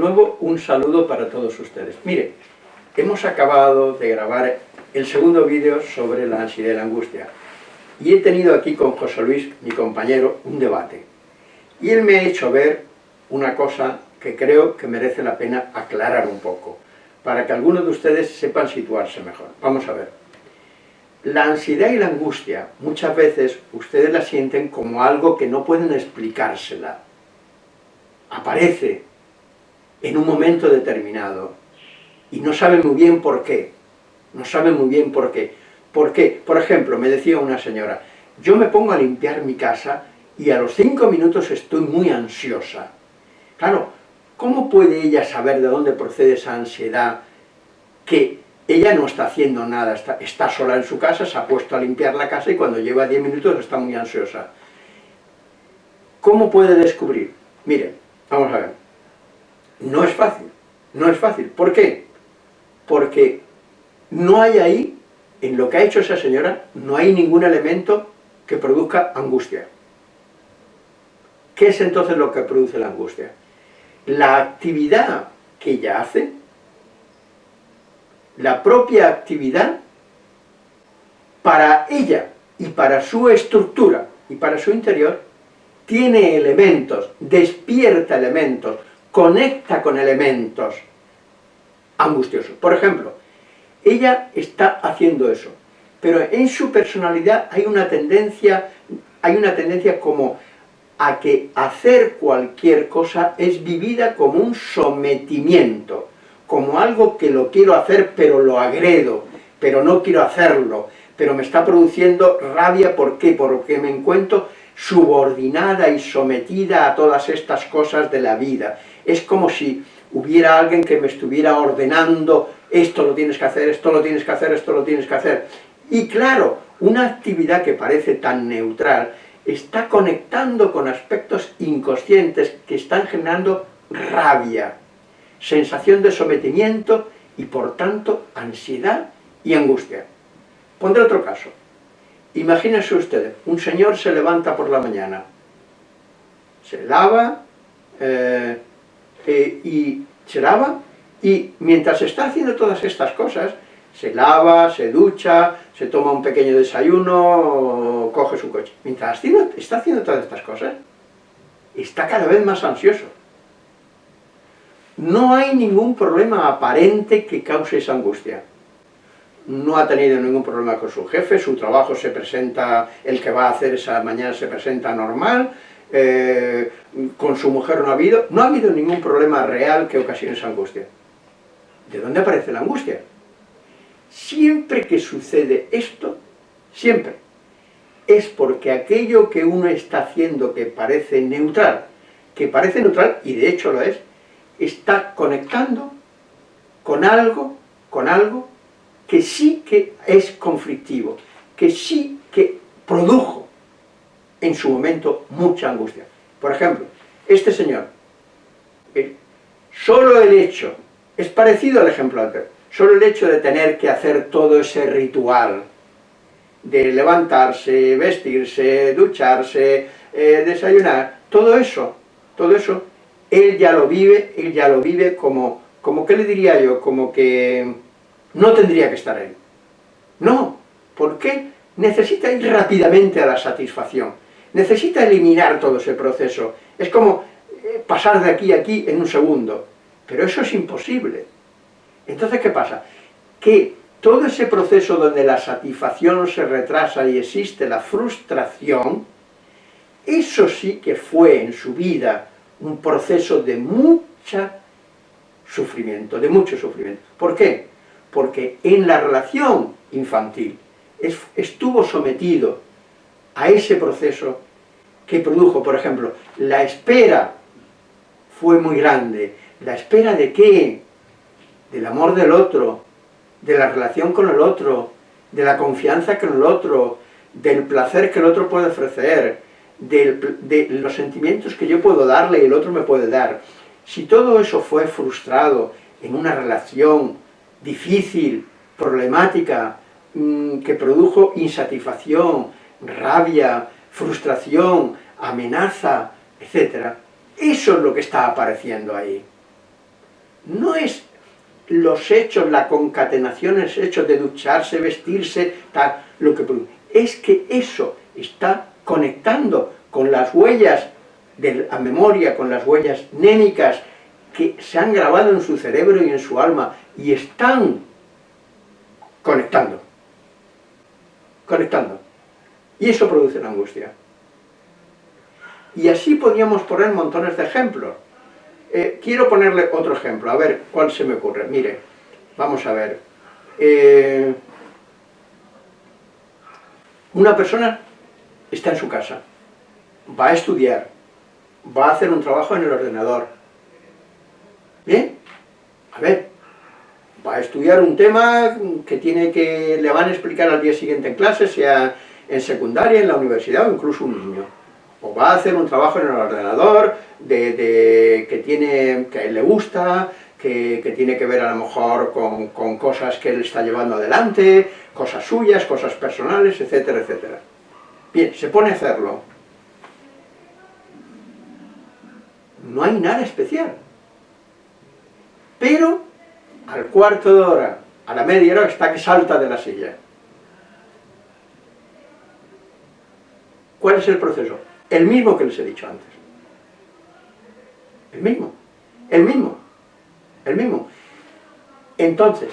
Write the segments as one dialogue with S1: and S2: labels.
S1: Nuevo, un saludo para todos ustedes. Mire, hemos acabado de grabar el segundo vídeo sobre la ansiedad y la angustia. Y he tenido aquí con José Luis, mi compañero, un debate. Y él me ha hecho ver una cosa que creo que merece la pena aclarar un poco, para que algunos de ustedes sepan situarse mejor. Vamos a ver. La ansiedad y la angustia, muchas veces ustedes la sienten como algo que no pueden explicársela. Aparece en un momento determinado y no saben muy bien por qué. No saben muy bien por qué. ¿Por qué? Por ejemplo, me decía una señora, yo me pongo a limpiar mi casa y a los cinco minutos estoy muy ansiosa. Claro, ¿cómo puede ella saber de dónde procede esa ansiedad que ella no está haciendo nada, está, sola en su casa, se ha puesto a limpiar la casa y cuando lleva 10 minutos está muy ansiosa. ¿Cómo puede descubrir? Miren, vamos a ver. No es fácil, no es fácil. ¿Por qué? Porque no hay ahí, en lo que ha hecho esa señora, no hay ningún elemento que produzca angustia. ¿Qué es entonces lo que produce la angustia? La actividad que ella hace la propia actividad para ella y para su estructura y para su interior, tiene elementos, despierta elementos, conecta con elementos angustiosos. Por ejemplo, ella está haciendo eso, pero en su personalidad hay una tendencia, hay una tendencia como a que hacer cualquier cosa es vivida como un sometimiento, como algo que lo quiero hacer pero lo agredo, pero no quiero hacerlo, pero me está produciendo rabia, ¿por qué? Porque me encuentro subordinada y sometida a todas estas cosas de la vida. Es como si hubiera alguien que me estuviera ordenando, esto lo tienes que hacer, esto lo tienes que hacer, esto lo tienes que hacer. Y claro, una actividad que parece tan neutral, está conectando con aspectos inconscientes que están generando rabia, sensación de sometimiento y por tanto ansiedad y angustia. Pondré otro caso. Imagínese usted, un señor se levanta por la mañana, se lava eh, eh, y se lava y mientras está haciendo todas estas cosas, se lava, se ducha, se toma un pequeño desayuno, coge su coche. Mientras está haciendo todas estas cosas, está cada vez más ansioso no hay ningún problema aparente que cause esa angustia. No ha tenido ningún problema con su jefe, su trabajo se presenta, el que va a hacer esa mañana se presenta normal, eh, con su mujer no ha habido, no ha habido ningún problema real que ocasione esa angustia. ¿De dónde aparece la angustia? Siempre que sucede esto, siempre, es porque aquello que uno está haciendo que parece neutral, que parece neutral, y de hecho lo es, está conectando con algo, con algo que sí que es conflictivo, que sí que produjo en su momento mucha angustia. Por ejemplo, este señor, solo el hecho, es parecido al ejemplo anterior, solo el hecho de tener que hacer todo ese ritual, de levantarse, vestirse, ducharse, eh, desayunar, todo eso, todo eso él ya lo vive, él ya lo vive como, como ¿qué le diría yo? Como que no tendría que estar ahí. No, ¿por qué? Necesita ir rápidamente a la satisfacción, necesita eliminar todo ese proceso. Es como eh, pasar de aquí a aquí en un segundo, pero eso es imposible. Entonces, ¿qué pasa? Que todo ese proceso donde la satisfacción se retrasa y existe la frustración, eso sí que fue en su vida un proceso de mucha sufrimiento, de mucho sufrimiento. ¿Por qué? Porque en la relación infantil estuvo sometido a ese proceso que produjo, por ejemplo, la espera fue muy grande. ¿La espera de qué? Del amor del otro, de la relación con el otro, de la confianza con el otro, del placer que el otro puede ofrecer, de los sentimientos que yo puedo darle y el otro me puede dar. Si todo eso fue frustrado en una relación difícil, problemática, mm, que produjo insatisfacción, rabia, frustración, amenaza, etc. Eso es lo que está apareciendo ahí. no es los hechos, la concatenación, es hechos de ducharse, vestirse, tal, lo que es que eso está conectando con las huellas de la memoria, con las huellas némicas que se han grabado en su cerebro y en su alma y están conectando. Conectando. Y eso produce la angustia. Y así podríamos poner montones de ejemplos. Eh, quiero ponerle otro ejemplo, a ver cuál se me ocurre. Mire, vamos a ver. Eh, una persona está en su casa, va a estudiar, va a hacer un trabajo en el ordenador. ¿Bien? A ver, va a estudiar un tema que tiene que le van a explicar al día siguiente en clase, sea en secundaria, en la universidad o incluso un niño. O va a hacer un trabajo en el ordenador de, que, tiene, que le gusta, que, tiene que ver a lo mejor con, con cosas que él está llevando adelante, cosas suyas, cosas personales, etcétera, etcétera. Bien, se pone a hacerlo. No hay nada especial. Pero al cuarto de hora, a la media hora, está que salta de la silla. ¿Cuál es el proceso? El mismo que les he dicho antes. El mismo. El mismo. El mismo. Entonces,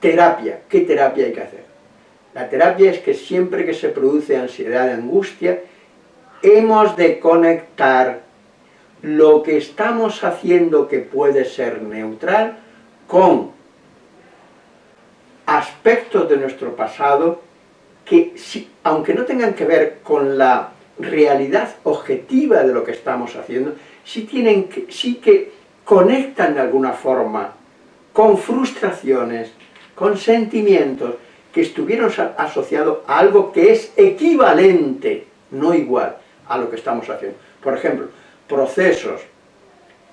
S1: terapia. ¿Qué terapia hay que hacer? La terapia es que siempre que se produce ansiedad angustia, hemos de conectar lo que estamos haciendo que puede ser neutral con aspectos de nuestro pasado que, aunque no tengan que ver con la realidad objetiva de lo que estamos haciendo, sí, que, que conectan de alguna forma con frustraciones, con sentimientos que estuvieron asociados a algo que es equivalente, no igual, a lo que estamos haciendo. Por ejemplo, procesos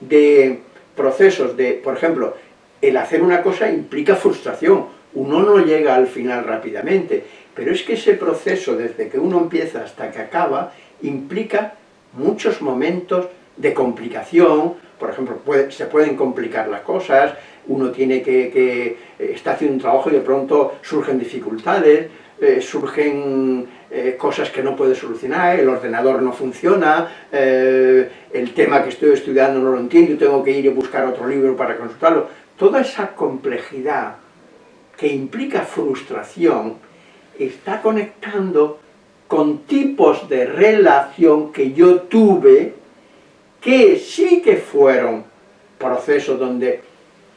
S1: de, procesos de, por ejemplo, el hacer una cosa implica frustración, uno no llega al final rápidamente, pero es que ese proceso, desde que uno empieza hasta que acaba, implica muchos momentos de complicación, por ejemplo, se pueden complicar las cosas, uno tiene que, eh, está haciendo un trabajo y de pronto surgen dificultades, eh, surgen eh, cosas que no puede solucionar, el ordenador no funciona, el tema que estoy estudiando no lo entiendo, tengo que ir a buscar otro libro para consultarlo. Toda esa complejidad que implica frustración está conectando con tipos de relación que yo tuve que sí que fueron procesos donde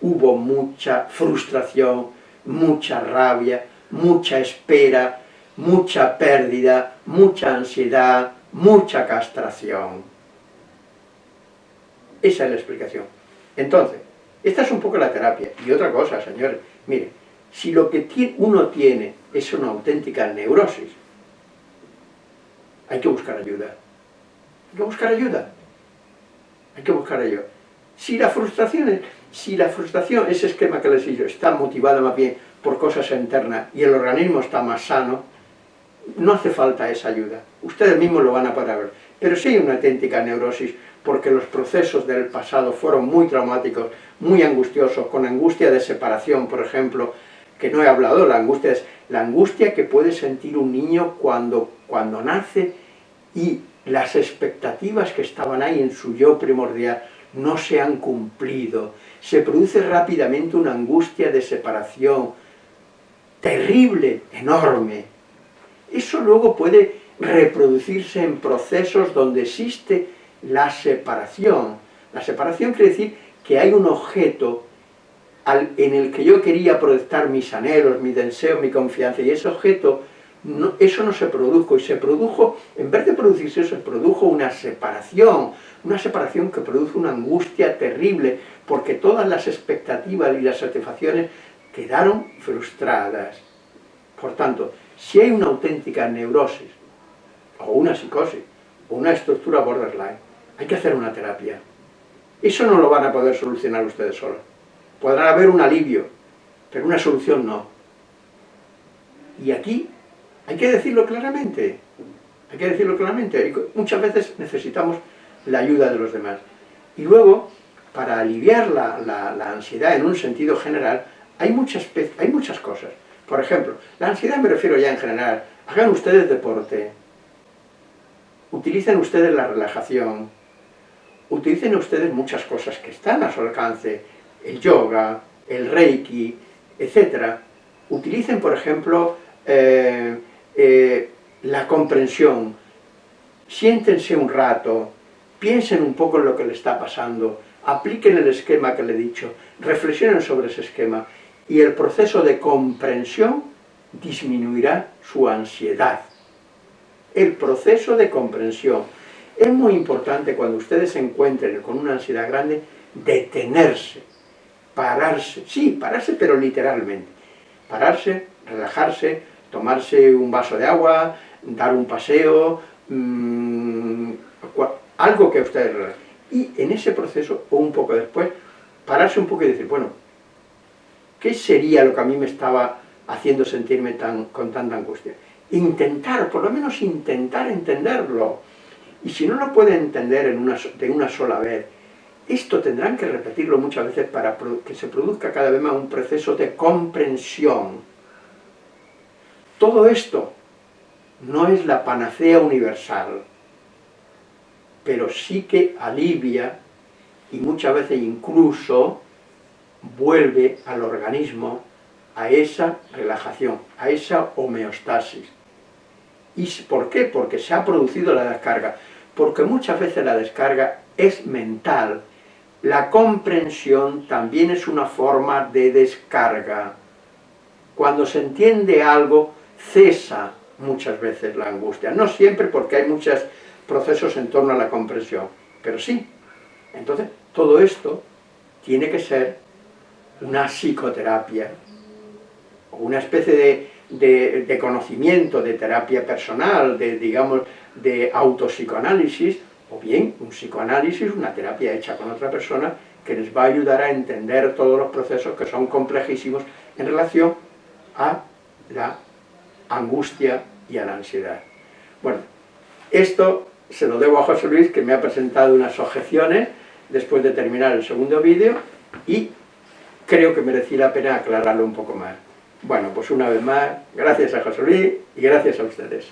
S1: hubo mucha frustración, mucha rabia, mucha espera, mucha pérdida, mucha ansiedad, mucha castración. Esa es la explicación. Entonces, esta es un poco la terapia. Y otra cosa, señores, mire, si lo que uno tiene es una auténtica neurosis, hay que buscar ayuda. Hay que buscar ayuda. Hay que buscar ayuda. Si la frustración es si la frustración, ese esquema que les he dicho, está motivada más bien por cosas internas y el organismo está más sano, no hace falta esa ayuda. Ustedes mismos lo van a poder ver. Pero sí hay una auténtica neurosis, porque los procesos del pasado fueron muy traumáticos, muy angustiosos, con angustia de separación, por ejemplo, que no he hablado, la angustia es la angustia que puede sentir un niño cuando, cuando nace y las expectativas que estaban ahí en su yo primordial no se han cumplido, se produce rápidamente una angustia de separación terrible, enorme. Eso luego puede reproducirse en procesos donde existe la separación. La separación quiere decir que hay un objeto en el que yo quería proyectar mis anhelos, mi deseo, mi confianza, y ese objeto, eso no se produjo, y se produjo, en vez de producirse eso, se produjo una separación, una separación que produce una angustia terrible, porque todas las expectativas y las satisfacciones quedaron frustradas. Por tanto, si hay una auténtica neurosis, o una psicosis, o una estructura borderline, hay que hacer una terapia. Eso no lo van a poder solucionar ustedes solos. Podrá haber un alivio, pero una solución no. Y aquí hay que decirlo claramente. Hay que decirlo claramente. Muchas veces necesitamos la ayuda de los demás. Y luego, para aliviar la, ansiedad en un sentido general, hay muchas, hay muchas cosas. Por ejemplo, la ansiedad me refiero ya en general, hagan ustedes deporte, utilicen ustedes la relajación, utilicen ustedes muchas cosas que están a su alcance, el yoga, el reiki, etc. Utilicen, por ejemplo, eh, eh, la comprensión, siéntense un rato, piensen un poco en lo que le está pasando, apliquen el esquema que le he dicho, reflexionen sobre ese esquema, y el proceso de comprensión disminuirá su ansiedad. El proceso de comprensión. Es muy importante cuando ustedes se encuentren con una ansiedad grande, detenerse, pararse, sí, pararse pero literalmente, pararse, relajarse, tomarse un vaso de agua, dar un paseo, mmm, algo que ustedes Y en ese proceso, o un poco después, pararse un poco y decir, bueno, ¿qué sería lo que a mí me estaba haciendo sentirme tan, con tanta angustia? Intentar, por lo menos intentar entenderlo. Y si no lo pueden entender en una, de una sola vez, esto tendrán que repetirlo muchas veces para que se produzca cada vez más un proceso de comprensión. Todo esto no es la panacea universal, pero sí que alivia y muchas veces incluso vuelve al organismo a esa relajación, a esa homeostasis. ¿Y por qué? Porque se ha producido la descarga. Porque muchas veces la descarga es mental. La comprensión también es una forma de descarga. Cuando se entiende algo, cesa muchas veces la angustia. No siempre porque hay muchos procesos en torno a la comprensión, pero sí. Entonces, todo esto tiene que ser una psicoterapia, una especie de, conocimiento, de terapia personal, de, digamos, de autopsicoanálisis, o bien un psicoanálisis, una terapia hecha con otra persona, que les va a ayudar a entender todos los procesos que son complejísimos en relación a la angustia y a la ansiedad. Bueno, esto se lo debo a José Luis, que me ha presentado unas objeciones después de terminar el segundo vídeo, y creo que merecía la pena aclararlo un poco más. Bueno, pues una vez más, gracias a José Luis y gracias a ustedes.